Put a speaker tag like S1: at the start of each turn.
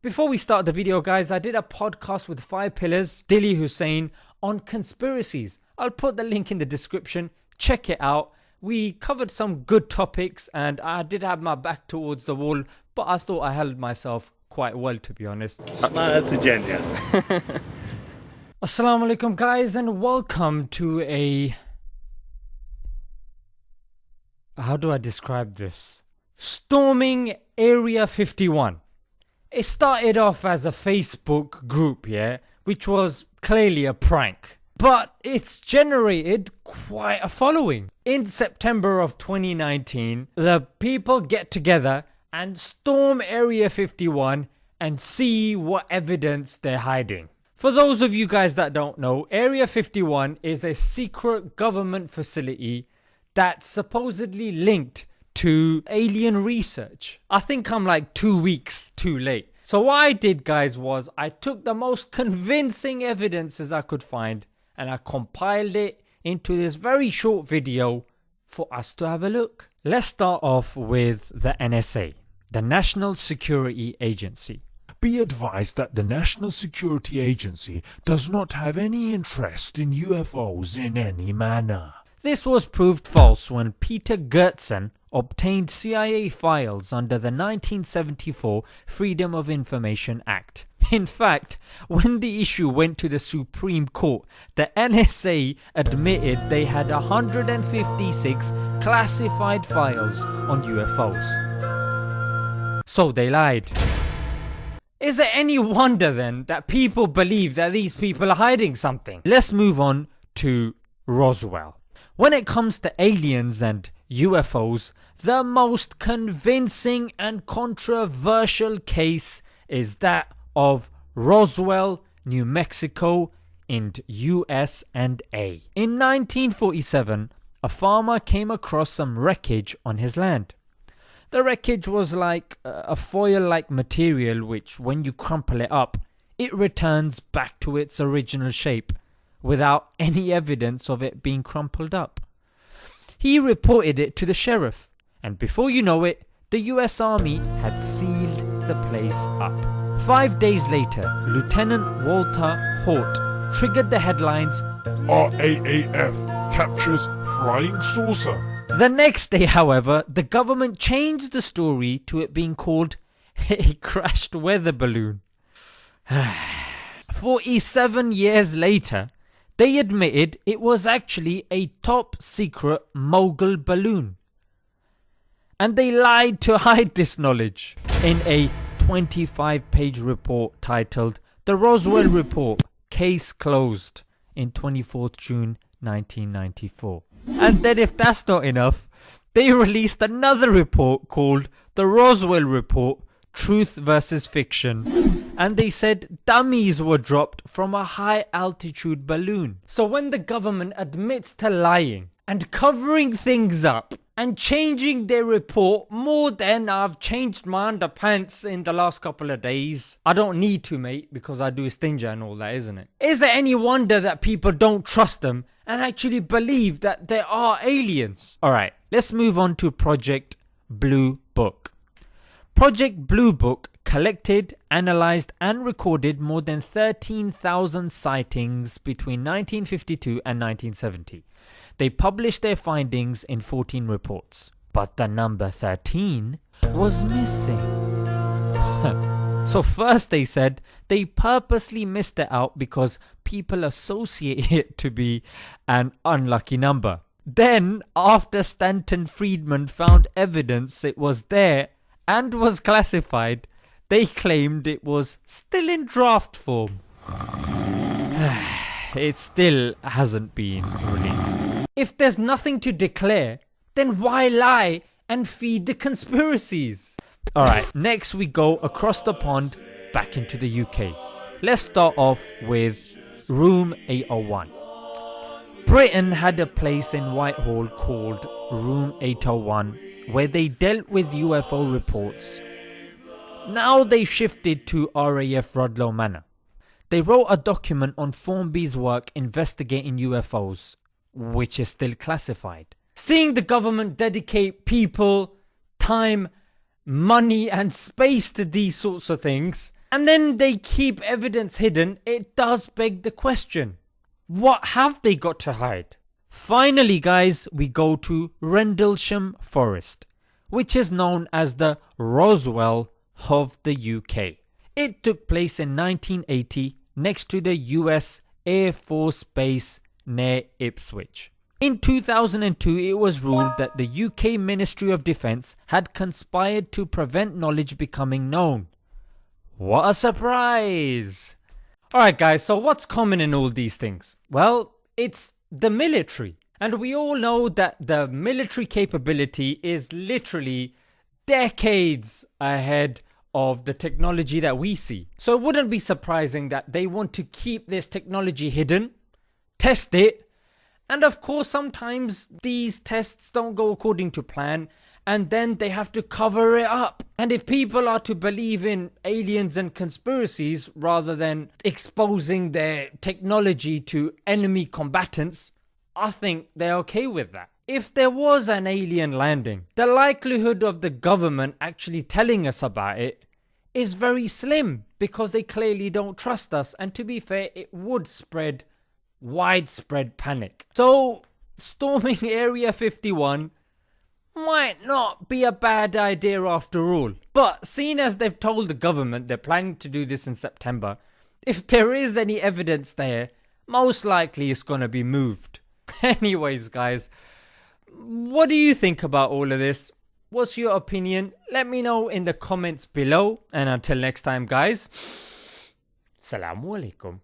S1: Before we start the video guys, I did a podcast with 5 Pillars, Dilly Hussain on conspiracies. I'll put the link in the description, check it out. We covered some good topics and I did have my back towards the wall, but I thought I held myself quite well to be honest. Assalamu alaikum guys and welcome to a... How do I describe this? Storming Area 51. It started off as a Facebook group, yeah, which was clearly a prank but it's generated quite a following. In September of 2019, the people get together and storm Area 51 and see what evidence they're hiding. For those of you guys that don't know, Area 51 is a secret government facility that's supposedly linked to alien research. I think I'm like two weeks too late. So what I did guys was I took the most convincing evidences I could find and I compiled it into this very short video for us to have a look. Let's start off with the NSA, the National Security Agency.
S2: Be advised that the National Security Agency does not have any interest in UFOs in any manner.
S1: This was proved false when Peter Gersten obtained CIA files under the 1974 Freedom of Information Act. In fact, when the issue went to the Supreme Court, the NSA admitted they had 156 classified files on UFOs. So they lied. Is it any wonder then that people believe that these people are hiding something? Let's move on to Roswell. When it comes to aliens and UFOs, the most convincing and controversial case is that of Roswell, New Mexico in US and A. In 1947, a farmer came across some wreckage on his land. The wreckage was like uh, a foil-like material which when you crumple it up, it returns back to its original shape without any evidence of it being crumpled up. He reported it to the sheriff and before you know it, the US Army had sealed the place up. Five days later, Lieutenant Walter Haut triggered the headlines
S2: RAAF captures flying saucer.
S1: The next day, however, the government changed the story to it being called a crashed weather balloon. 47 years later, they admitted it was actually a top secret mogul balloon. And they lied to hide this knowledge in a 25 page report titled The Roswell Report Case Closed in 24th June 1994. And then if that's not enough, they released another report called The Roswell Report Truth versus Fiction and they said dummies were dropped from a high altitude balloon. So when the government admits to lying and covering things up and changing their report more than I've changed my underpants in the last couple of days. I don't need to mate because I do Stinger and all that isn't it? Is it any wonder that people don't trust them and actually believe that there are aliens? Alright, let's move on to Project Blue Book. Project Blue Book collected, analysed and recorded more than 13,000 sightings between 1952 and 1970. They published their findings in 14 reports. But the number 13 was missing. so first they said they purposely missed it out because people associate it to be an unlucky number. Then after Stanton Friedman found evidence it was there and was classified, they claimed it was still in draft form. it still hasn't been released. If there's nothing to declare, then why lie and feed the conspiracies? Alright, next we go across the pond back into the UK. Let's start off with Room 801. Britain had a place in Whitehall called Room 801 where they dealt with UFO reports. Now they shifted to RAF Rudloe Manor. They wrote a document on Formby's work investigating UFOs which is still classified. Seeing the government dedicate people, time, money and space to these sorts of things, and then they keep evidence hidden, it does beg the question what have they got to hide? Finally, guys, we go to Rendlesham Forest, which is known as the Roswell of the UK. It took place in 1980 next to the US Air Force Base near Ipswich. In 2002, it was ruled that the UK Ministry of Defence had conspired to prevent knowledge becoming known. What a surprise! Alright, guys, so what's common in all these things? Well, it's the military. And we all know that the military capability is literally decades ahead of the technology that we see. So it wouldn't be surprising that they want to keep this technology hidden, test it, and of course, sometimes these tests don't go according to plan and then they have to cover it up. And if people are to believe in aliens and conspiracies rather than exposing their technology to enemy combatants, I think they're okay with that. If there was an alien landing, the likelihood of the government actually telling us about it is very slim because they clearly don't trust us, and to be fair, it would spread widespread panic. So, storming Area 51 might not be a bad idea after all. But seeing as they've told the government they're planning to do this in September, if there is any evidence there, most likely it's gonna be moved. Anyways, guys, what do you think about all of this? What's your opinion? Let me know in the comments below. And until next time, guys, Assalamu alaikum.